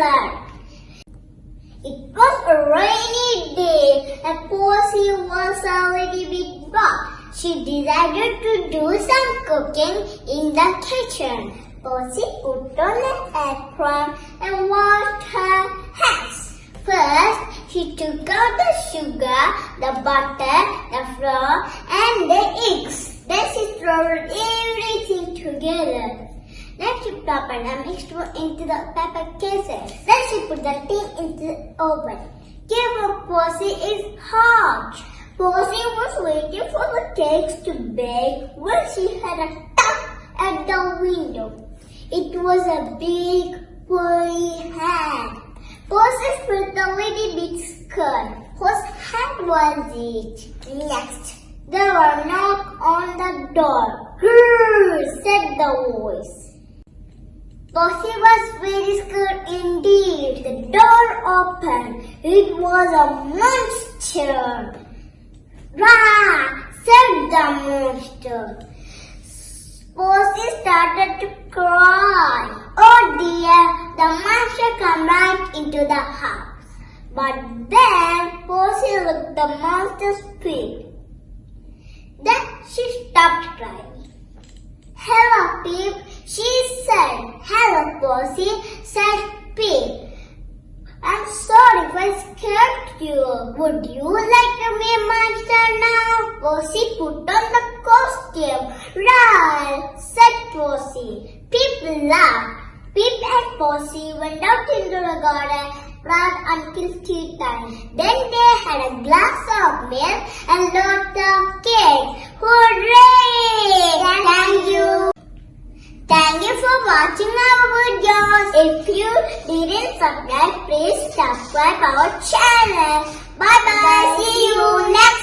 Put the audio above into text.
It was a rainy day and Posy was a little bit bored. She decided to do some cooking in the kitchen. Posy put on an apron and washed her hands. First, she took out the sugar, the butter, the flour and the eggs. Then she stirred everything together. Peppered the mixture into the pepper cases. Then she put the tea into the oven. Her Posy is hot. Posy was waiting for the cakes to bake when she had a tap at the window. It was a big furry hand. Posy put the little big skirt. Whose hand was it? Next, there were knock on the door. Grrr, said the voice. Posy was very scared indeed. The door opened. It was a monster. Rah! said the monster. Posy started to cry. Oh dear, the monster came right into the house. But then Posy looked the monster's feet. Then she stopped crying. Hello, Pip, she said. Posy, said Pip. I'm sorry if I scared you. Would you like to be a monster now? Posy put on the costume. Right, said Posy. Pip laughed. Pip and Posy went out into the garden right until tea time. Then they had a glass of milk and lots of cake. Hooray! Thank you. Thank you for watching our. If you didn't subscribe, please subscribe our channel. Bye bye. See you next.